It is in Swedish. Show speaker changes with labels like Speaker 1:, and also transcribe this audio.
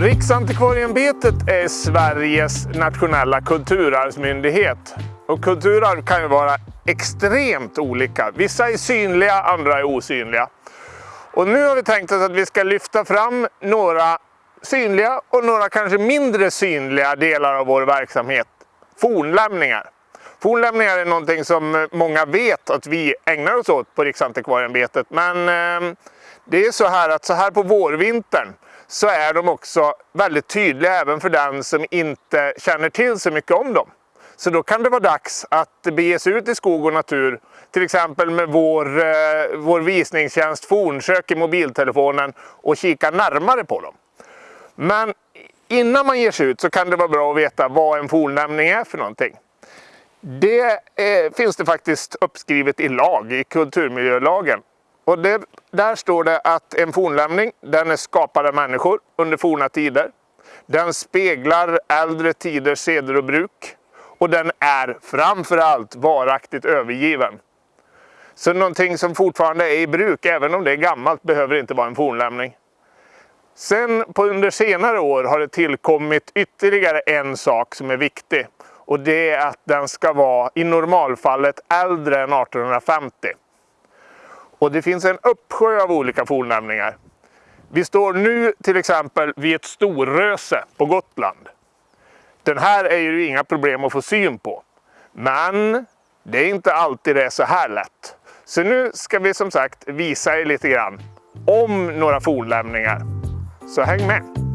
Speaker 1: Riksantikvarieämbetet är Sveriges nationella kulturarvsmyndighet. Och kulturarv kan ju vara extremt olika. Vissa är synliga, andra är osynliga. Och nu har vi tänkt oss att vi ska lyfta fram några synliga och några kanske mindre synliga delar av vår verksamhet. Fornlämningar. Fornlämningar är någonting som många vet att vi ägnar oss åt på Riksantikvarieämbetet. Men eh, det är så här att så här på vårvintern så är de också väldigt tydliga även för den som inte känner till så mycket om dem. Så då kan det vara dags att bege sig ut i skog och natur, till exempel med vår, eh, vår visningstjänst Fornsök i mobiltelefonen och kika närmare på dem. Men innan man ger sig ut så kan det vara bra att veta vad en fornlämning är för någonting. Det eh, finns det faktiskt uppskrivet i lag, i kulturmiljölagen. Och det, där står det att en fornlämning den är skapad av människor under forna tider. Den speglar äldre tiders seder och bruk. Och den är framförallt varaktigt övergiven. Så någonting som fortfarande är i bruk, även om det är gammalt, behöver inte vara en fornlämning. Sen på under senare år har det tillkommit ytterligare en sak som är viktig. Och det är att den ska vara i normalfallet äldre än 1850. Och det finns en uppsjö av olika fornlämningar. Vi står nu till exempel vid ett storröse på Gotland. Den här är ju inga problem att få syn på. Men det är inte alltid det är så här lätt. Så nu ska vi som sagt visa er lite grann om några fornlämningar. Så häng med!